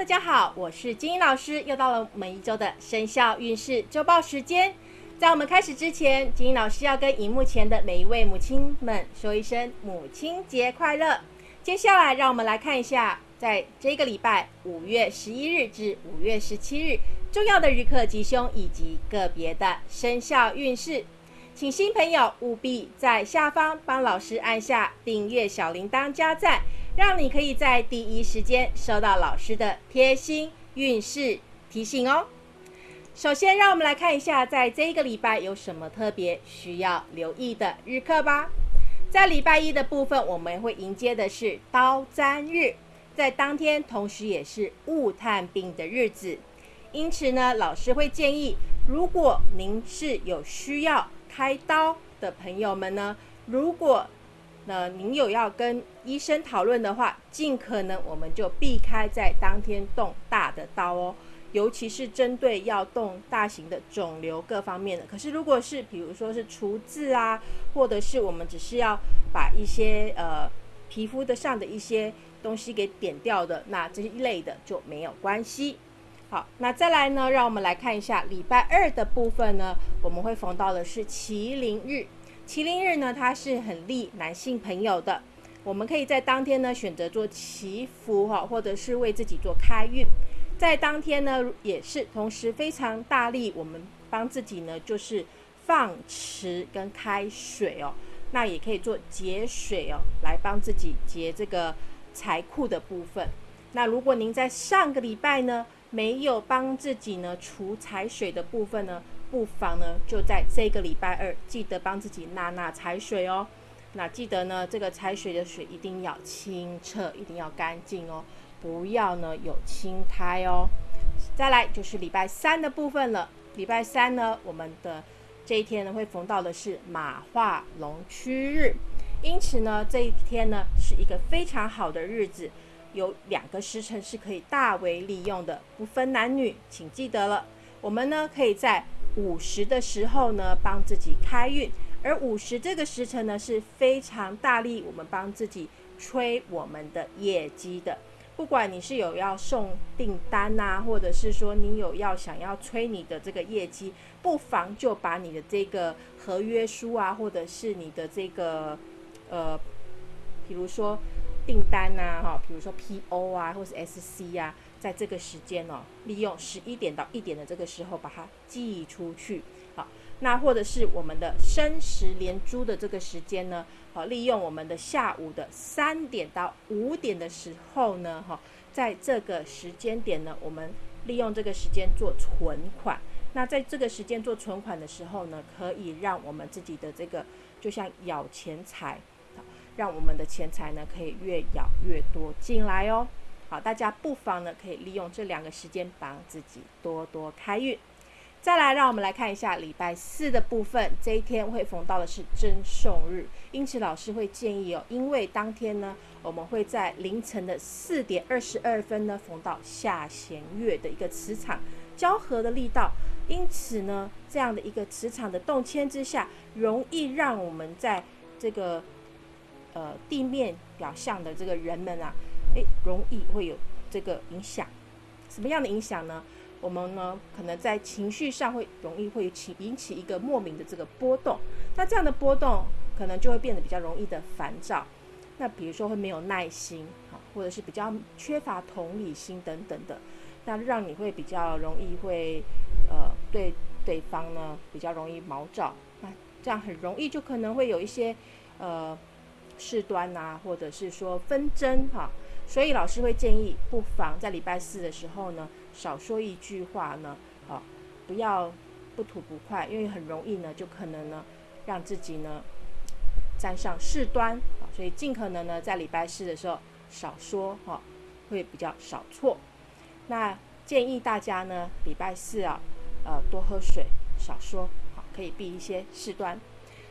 大家好，我是金英老师，又到了我们一周的生肖运势周报时间。在我们开始之前，金英老师要跟荧幕前的每一位母亲们说一声母亲节快乐。接下来，让我们来看一下，在这个礼拜五月十一日至五月十七日重要的日课吉凶以及个别的生肖运势。请新朋友务必在下方帮老师按下订阅小铃铛加赞，让你可以在第一时间收到老师的贴心运势提醒哦。首先，让我们来看一下，在这个礼拜有什么特别需要留意的日课吧。在礼拜一的部分，我们会迎接的是刀砧日，在当天同时也是物探病的日子，因此呢，老师会建议，如果您是有需要。开刀的朋友们呢，如果那您有要跟医生讨论的话，尽可能我们就避开在当天动大的刀哦，尤其是针对要动大型的肿瘤各方面的。可是如果是比如说是除痣啊，或者是我们只是要把一些呃皮肤的上的一些东西给点掉的，那这一类的就没有关系。好，那再来呢？让我们来看一下礼拜二的部分呢。我们会逢到的是麒麟日。麒麟日呢，它是很利男性朋友的。我们可以在当天呢选择做祈福哈，或者是为自己做开运。在当天呢，也是同时非常大力，我们帮自己呢就是放池跟开水哦。那也可以做节水哦，来帮自己节这个财库的部分。那如果您在上个礼拜呢？没有帮自己呢除财水的部分呢，不妨呢就在这个礼拜二记得帮自己纳纳财水哦。那记得呢这个财水的水一定要清澈，一定要干净哦，不要呢有青苔哦。再来就是礼拜三的部分了。礼拜三呢，我们的这一天呢会逢到的是马化龙区日，因此呢这一天呢是一个非常好的日子。有两个时辰是可以大为利用的，不分男女，请记得了。我们呢可以在午时的时候呢帮自己开运，而午时这个时辰呢是非常大力，我们帮自己催我们的业绩的。不管你是有要送订单呐，或者是说你有要想要催你的这个业绩，不妨就把你的这个合约书啊，或者是你的这个呃，比如说。订单呐，哈，比如说 PO 啊，或是 SC 啊，在这个时间哦，利用十一点到一点的这个时候把它寄出去，好，那或者是我们的申时连珠的这个时间呢，好，利用我们的下午的三点到五点的时候呢，哈，在这个时间点呢，我们利用这个时间做存款，那在这个时间做存款的时候呢，可以让我们自己的这个就像咬钱财。让我们的钱财呢可以越咬越多进来哦。好，大家不妨呢可以利用这两个时间帮自己多多开运。再来，让我们来看一下礼拜四的部分。这一天会逢到的是真送日，因此老师会建议哦，因为当天呢我们会在凌晨的四点二十二分呢逢到下弦月的一个磁场交合的力道，因此呢这样的一个磁场的动迁之下，容易让我们在这个。呃，地面表象的这个人们啊，诶，容易会有这个影响。什么样的影响呢？我们呢，可能在情绪上会容易会起引起一个莫名的这个波动。那这样的波动，可能就会变得比较容易的烦躁。那比如说会没有耐心，啊，或者是比较缺乏同理心等等的，那让你会比较容易会呃对对方呢比较容易毛躁。那这样很容易就可能会有一些呃。事端呐，或者是说纷争哈，所以老师会建议，不妨在礼拜四的时候呢，少说一句话呢，好，不要不吐不快，因为很容易呢，就可能呢，让自己呢沾上事端啊，所以尽可能呢，在礼拜四的时候少说哈，会比较少错。那建议大家呢，礼拜四啊，呃，多喝水，少说，好，可以避一些事端。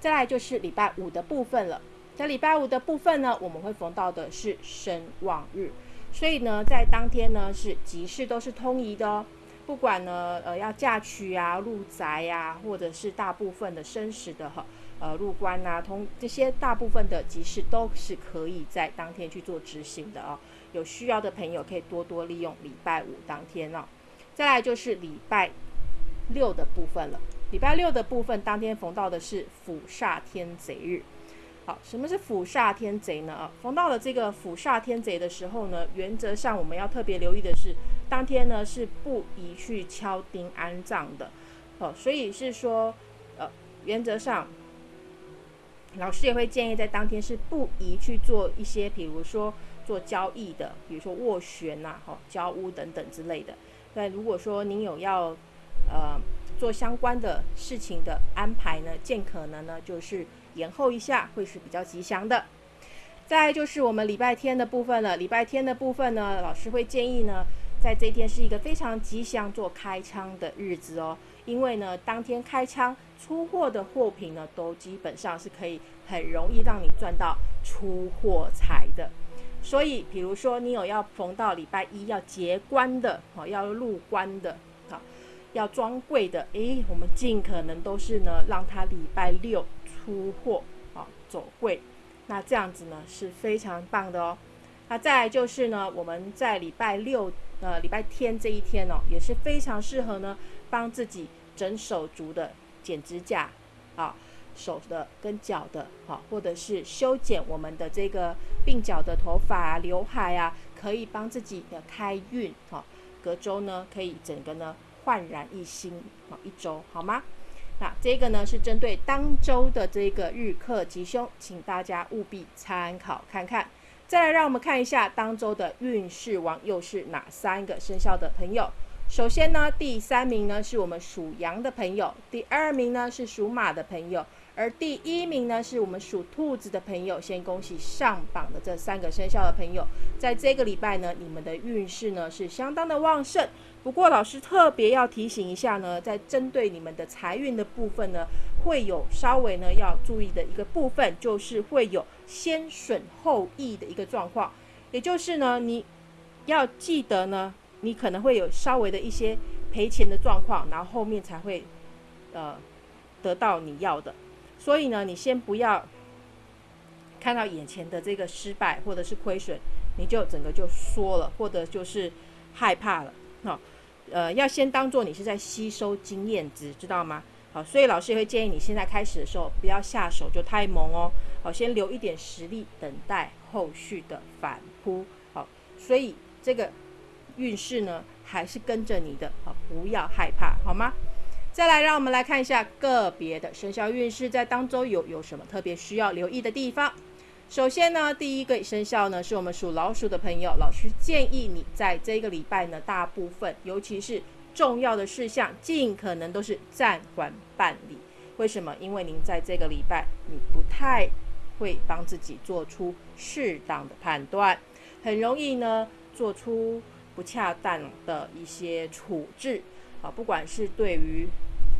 再来就是礼拜五的部分了。在礼拜五的部分呢，我们会逢到的是生旺日，所以呢，在当天呢是吉事都是通宜的哦。不管呢，呃，要嫁娶啊、入宅呀，或者是大部分的生死的哈，呃，入关啊，通这些大部分的吉事都是可以在当天去做执行的哦。有需要的朋友可以多多利用礼拜五当天哦。再来就是礼拜六的部分了。礼拜六的部分当天逢到的是辅煞天贼日。好，什么是辅煞天贼呢？啊，逢到了这个辅煞天贼的时候呢，原则上我们要特别留意的是，当天呢是不宜去敲钉安葬的。哦，所以是说，呃，原则上，老师也会建议在当天是不宜去做一些，比如说做交易的，比如说斡旋呐，哈，交屋等等之类的。那如果说您有要，呃，做相关的事情的安排呢，尽可能呢就是延后一下，会是比较吉祥的。再就是我们礼拜天的部分了，礼拜天的部分呢，老师会建议呢，在这一天是一个非常吉祥做开仓的日子哦，因为呢，当天开仓出货的货品呢，都基本上是可以很容易让你赚到出货财的。所以，比如说你有要逢到礼拜一要结关的，好要入关的，好要装柜的，诶，我们尽可能都是呢，让他礼拜六出货，啊走柜，那这样子呢是非常棒的哦。那再就是呢，我们在礼拜六，呃，礼拜天这一天哦，也是非常适合呢，帮自己整手足的剪指甲，啊。手的跟脚的，好，或者是修剪我们的这个鬓角的头发啊、刘海啊，可以帮自己的开运，哈，隔周呢可以整个呢焕然一新，好一周好吗？那这个呢是针对当周的这个日课吉凶，请大家务必参考看看。再来让我们看一下当周的运势王又是哪三个生肖的朋友。首先呢，第三名呢是我们属羊的朋友，第二名呢是属马的朋友。而第一名呢，是我们属兔子的朋友。先恭喜上榜的这三个生肖的朋友，在这个礼拜呢，你们的运势呢是相当的旺盛。不过老师特别要提醒一下呢，在针对你们的财运的部分呢，会有稍微呢要注意的一个部分，就是会有先损后益的一个状况。也就是呢，你要记得呢，你可能会有稍微的一些赔钱的状况，然后后面才会呃得到你要的。所以呢，你先不要看到眼前的这个失败或者是亏损，你就整个就缩了，或者就是害怕了。好，呃，要先当做你是在吸收经验值，知道吗？好，所以老师也会建议你现在开始的时候不要下手就太猛哦。好，先留一点实力，等待后续的反扑。好，所以这个运势呢，还是跟着你的。好，不要害怕，好吗？再来，让我们来看一下个别的生肖运势，在当中有有什么特别需要留意的地方。首先呢，第一个生肖呢，是我们属老鼠的朋友，老师建议你在这个礼拜呢，大部分尤其是重要的事项，尽可能都是暂缓办理。为什么？因为您在这个礼拜，你不太会帮自己做出适当的判断，很容易呢，做出不恰当的一些处置。啊，不管是对于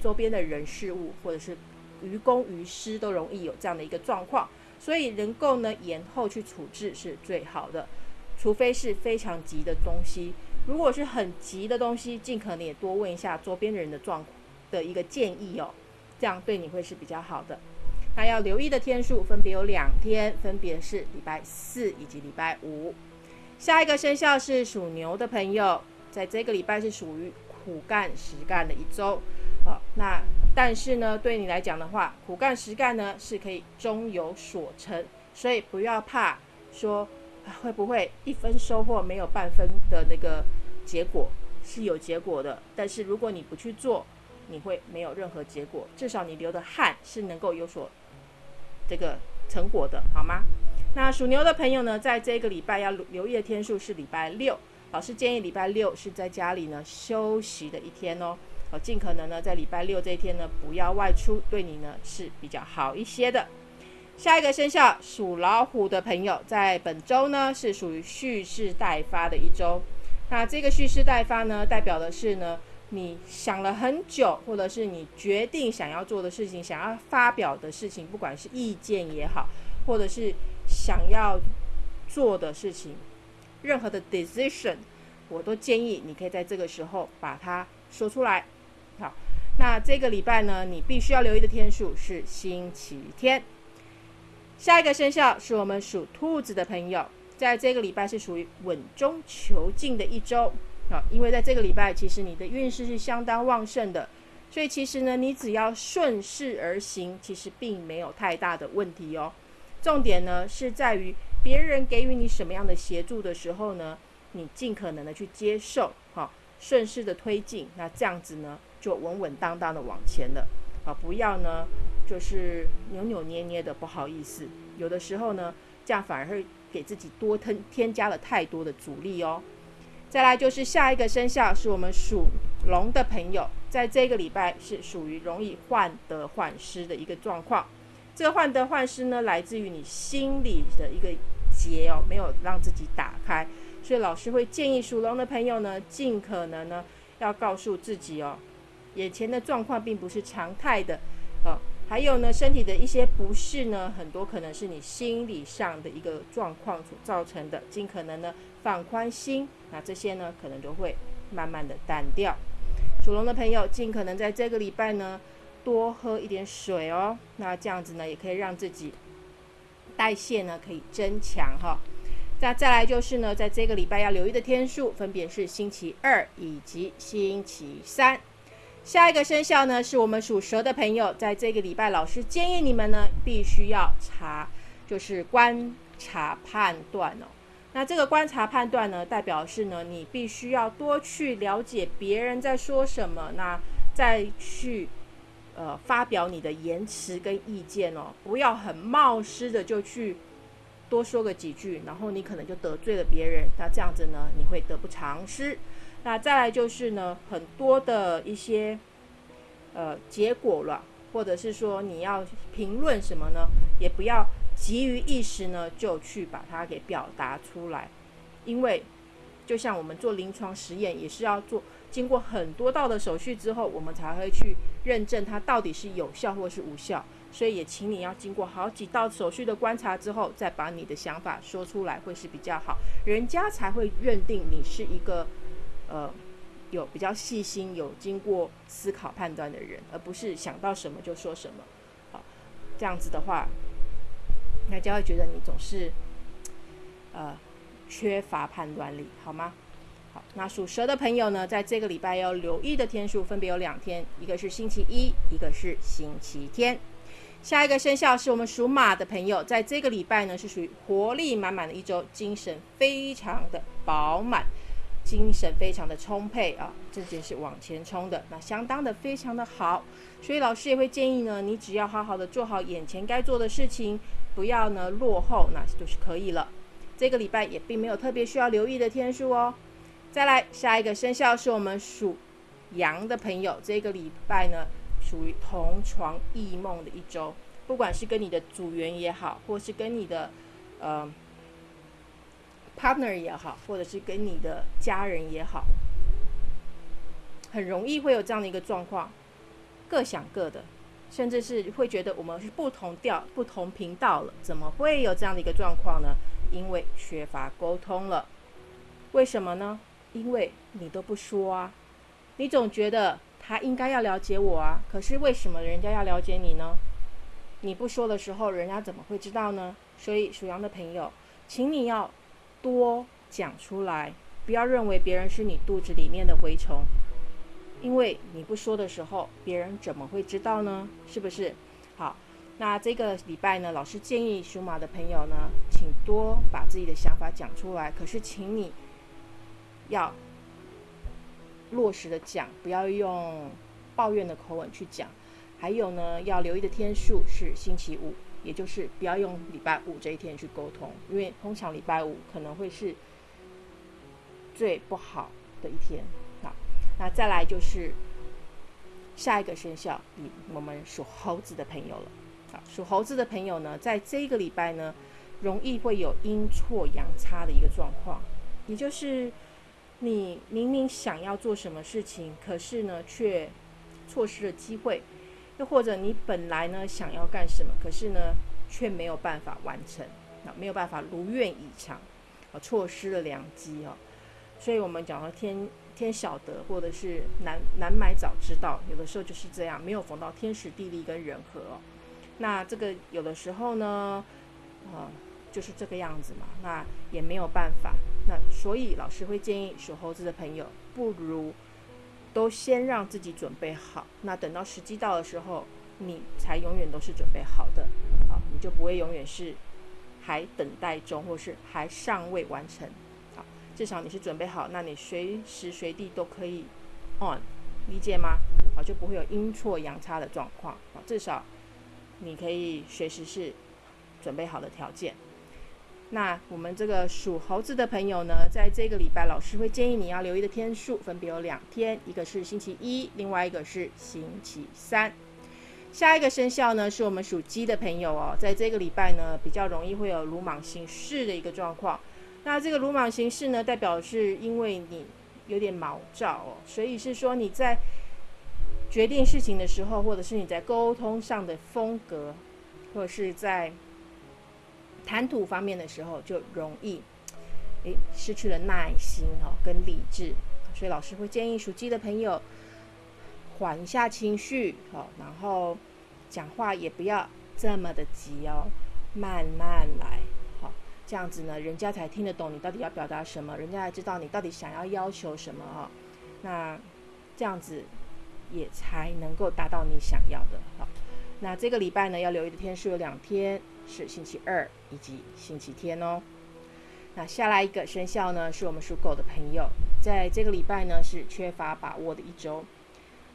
周边的人事物，或者是于公于私，都容易有这样的一个状况，所以能够呢延后去处置是最好的，除非是非常急的东西。如果是很急的东西，尽可能也多问一下周边的人的状的一个建议哦，这样对你会是比较好的。那要留意的天数分别有两天，分别是礼拜四以及礼拜五。下一个生肖是属牛的朋友，在这个礼拜是属于。苦干实干的一周，好，那但是呢，对你来讲的话，苦干实干呢是可以终有所成，所以不要怕说会不会一分收获没有半分的那个结果是有结果的，但是如果你不去做，你会没有任何结果，至少你流的汗是能够有所这个成果的，好吗？那属牛的朋友呢，在这个礼拜要留意的天数是礼拜六。老师建议礼拜六是在家里呢休息的一天哦，好，尽可能呢在礼拜六这一天呢不要外出，对你呢是比较好一些的。下一个生肖属老虎的朋友，在本周呢是属于蓄势待发的一周。那这个蓄势待发呢，代表的是呢你想了很久，或者是你决定想要做的事情，想要发表的事情，不管是意见也好，或者是想要做的事情。任何的 decision，我都建议你可以在这个时候把它说出来。好，那这个礼拜呢，你必须要留意的天数是星期天。下一个生肖是我们属兔子的朋友，在这个礼拜是属于稳中求进的一周啊，因为在这个礼拜其实你的运势是相当旺盛的，所以其实呢，你只要顺势而行，其实并没有太大的问题哦。重点呢是在于别人给予你什么样的协助的时候呢，你尽可能的去接受，哈，顺势的推进，那这样子呢就稳稳当当的往前了啊，不要呢就是扭扭捏捏的，不好意思，有的时候呢这样反而会。给自己多添添加了太多的阻力哦。再来就是下一个生肖是我们属龙的朋友，在这个礼拜是属于容易患得患失的一个状况。这个患得患失呢，来自于你心里的一个结哦，没有让自己打开。所以老师会建议属龙的朋友呢，尽可能呢要告诉自己哦，眼前的状况并不是常态的啊。还有呢，身体的一些不适呢，很多可能是你心理上的一个状况所造成的。尽可能呢放宽心，那这些呢可能就会慢慢的淡掉。属龙的朋友，尽可能在这个礼拜呢多喝一点水哦。那这样子呢，也可以让自己代谢呢可以增强哈。那再来就是呢，在这个礼拜要留意的天数，分别是星期二以及星期三。下一个生肖呢，是我们属蛇的朋友，在这个礼拜，老师建议你们呢，必须要查，就是观察判断哦。那这个观察判断呢，代表是呢，你必须要多去了解别人在说什么，那再去呃发表你的言辞跟意见哦，不要很冒失的就去多说个几句，然后你可能就得罪了别人，那这样子呢，你会得不偿失。那再来就是呢，很多的一些呃结果了，或者是说你要评论什么呢，也不要急于一时呢就去把它给表达出来，因为就像我们做临床实验，也是要做经过很多道的手续之后，我们才会去认证它到底是有效或是无效。所以也请你要经过好几道手续的观察之后，再把你的想法说出来，会是比较好，人家才会认定你是一个。呃，有比较细心、有经过思考判断的人，而不是想到什么就说什么。好，这样子的话，大家会觉得你总是呃缺乏判断力，好吗？好，那属蛇的朋友呢，在这个礼拜要留意的天数分别有两天，一个是星期一，一个是星期天。下一个生肖是我们属马的朋友，在这个礼拜呢是属于活力满满的一周，精神非常的饱满。精神非常的充沛啊，这就是往前冲的，那相当的非常的好，所以老师也会建议呢，你只要好好的做好眼前该做的事情，不要呢落后，那就是可以了。这个礼拜也并没有特别需要留意的天数哦。再来下一个生肖是我们属羊的朋友，这个礼拜呢属于同床异梦的一周，不管是跟你的组员也好，或是跟你的呃。partner 也好，或者是跟你的家人也好，很容易会有这样的一个状况，各想各的，甚至是会觉得我们是不同调、不同频道了，怎么会有这样的一个状况呢？因为缺乏沟通了。为什么呢？因为你都不说啊，你总觉得他应该要了解我啊，可是为什么人家要了解你呢？你不说的时候，人家怎么会知道呢？所以属羊的朋友，请你要。多讲出来，不要认为别人是你肚子里面的蛔虫，因为你不说的时候，别人怎么会知道呢？是不是？好，那这个礼拜呢，老师建议属马的朋友呢，请多把自己的想法讲出来。可是，请你要落实的讲，不要用抱怨的口吻去讲。还有呢，要留意的天数是星期五。也就是不要用礼拜五这一天去沟通，因为通常礼拜五可能会是最不好的一天。好，那再来就是下一个生肖，我们属猴子的朋友了。好，属猴子的朋友呢，在这一个礼拜呢，容易会有阴错阳差的一个状况，也就是你明明想要做什么事情，可是呢，却错失了机会。又或者你本来呢想要干什么，可是呢却没有办法完成，啊没有办法如愿以偿，啊错失了良机哦。所以我们讲到天天晓得，或者是难难买早知道，有的时候就是这样，没有逢到天时地利跟人和哦。那这个有的时候呢，啊就是这个样子嘛，那也没有办法。那所以老师会建议属猴子的朋友，不如都先让自己准备好。那等到时机到的时候，你才永远都是准备好的啊，你就不会永远是还等待中，或是还尚未完成。好，至少你是准备好，那你随时随地都可以 on，理解吗？好，就不会有阴错阳差的状况啊。至少你可以随时是准备好的条件。那我们这个属猴子的朋友呢，在这个礼拜，老师会建议你要留意的天数分别有两天，一个是星期一，另外一个是星期三。下一个生肖呢，是我们属鸡的朋友哦，在这个礼拜呢，比较容易会有鲁莽行事的一个状况。那这个鲁莽行事呢，代表是因为你有点毛躁哦，所以是说你在决定事情的时候，或者是你在沟通上的风格，或者是在。谈吐方面的时候，就容易诶失去了耐心哦，跟理智，所以老师会建议属鸡的朋友缓一下情绪哦，然后讲话也不要这么的急哦，慢慢来，好，这样子呢，人家才听得懂你到底要表达什么，人家才知道你到底想要要求什么哦，那这样子也才能够达到你想要的。好，那这个礼拜呢，要留意的天数有两天。是星期二以及星期天哦。那下来一个生肖呢，是我们属狗的朋友，在这个礼拜呢是缺乏把握的一周。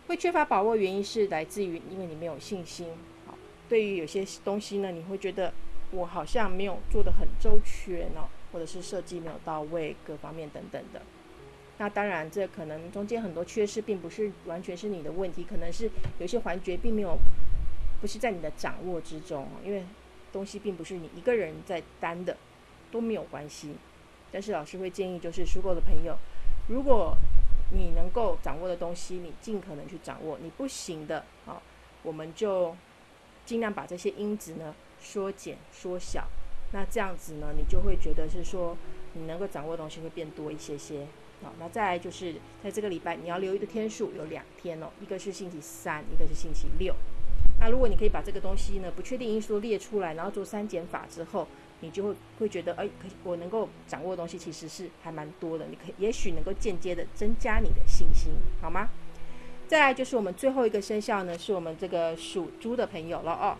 会缺乏把握原因是来自于因为你没有信心。好，对于有些东西呢，你会觉得我好像没有做的很周全哦，或者是设计没有到位，各方面等等的。那当然，这可能中间很多缺失，并不是完全是你的问题，可能是有些环节并没有不是在你的掌握之中，因为。东西并不是你一个人在担的，都没有关系。但是老师会建议，就是属狗的朋友，如果你能够掌握的东西，你尽可能去掌握；你不行的，啊，我们就尽量把这些因子呢缩减、缩小。那这样子呢，你就会觉得是说，你能够掌握的东西会变多一些些。好，那再来就是在这个礼拜，你要留意的天数有两天哦，一个是星期三，一个是星期六。那如果你可以把这个东西呢，不确定因素列出来，然后做删减法之后，你就会会觉得，哎，可我能够掌握的东西其实是还蛮多的。你可也许能够间接的增加你的信心，好吗？再来就是我们最后一个生肖呢，是我们这个属猪的朋友了哦。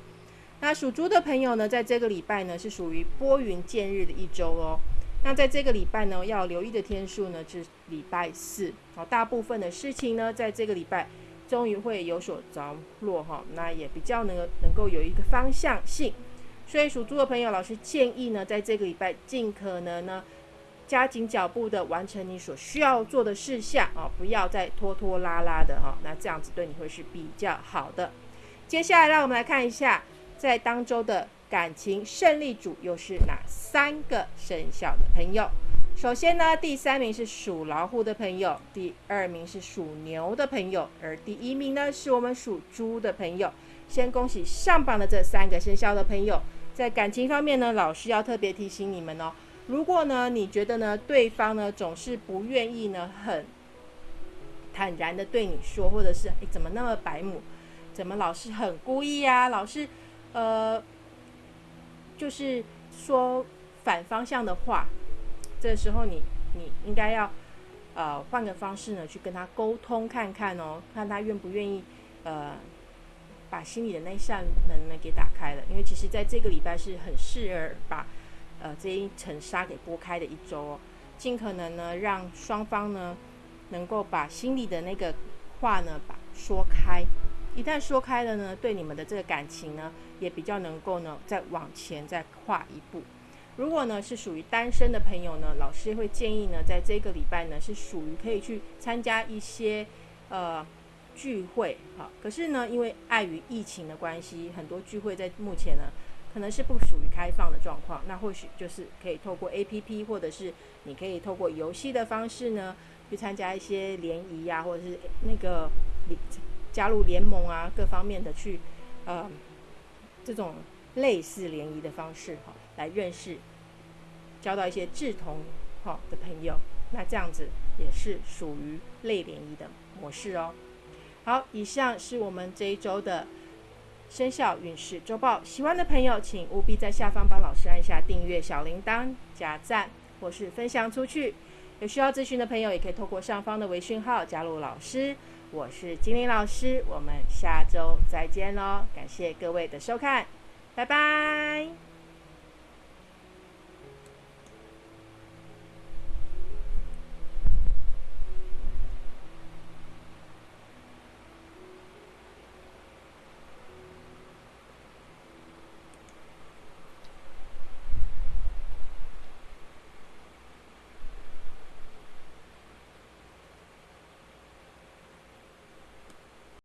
那属猪的朋友呢，在这个礼拜呢，是属于拨云见日的一周哦。那在这个礼拜呢，要留意的天数呢，是礼拜四。好，大部分的事情呢，在这个礼拜。终于会有所着落哈，那也比较能能够有一个方向性，所以属猪的朋友，老师建议呢，在这个礼拜尽可能呢加紧脚步的完成你所需要做的事项啊，不要再拖拖拉拉的哈，那这样子对你会是比较好的。接下来让我们来看一下，在当周的感情胜利组又是哪三个生肖的朋友。首先呢，第三名是属老虎的朋友，第二名是属牛的朋友，而第一名呢是我们属猪的朋友。先恭喜上榜的这三个生肖的朋友，在感情方面呢，老师要特别提醒你们哦。如果呢，你觉得呢，对方呢总是不愿意呢，很坦然的对你说，或者是诶怎么那么白目，怎么老是很故意啊，老是呃，就是说反方向的话。这时候你你应该要，呃，换个方式呢去跟他沟通看看哦，看他愿不愿意，呃，把心里的那扇门呢给打开了。因为其实在这个礼拜是很适合把，呃，这一层纱给拨开的一周哦，尽可能呢让双方呢能够把心里的那个话呢把说开。一旦说开了呢，对你们的这个感情呢也比较能够呢再往前再跨一步。如果呢是属于单身的朋友呢，老师会建议呢，在这个礼拜呢是属于可以去参加一些呃聚会，哈，可是呢，因为碍于疫情的关系，很多聚会在目前呢可能是不属于开放的状况，那或许就是可以透过 A P P 或者是你可以透过游戏的方式呢去参加一些联谊呀，或者是那个加入联盟啊，各方面的去呃这种类似联谊的方式哈，来认识。交到一些志同好的朋友，那这样子也是属于类联谊的模式哦。好，以上是我们这一周的生肖运势周报。喜欢的朋友，请务必在下方帮老师按下订阅、小铃铛、加赞或是分享出去。有需要咨询的朋友，也可以透过上方的微讯号加入老师。我是金玲老师，我们下周再见喽！感谢各位的收看，拜拜。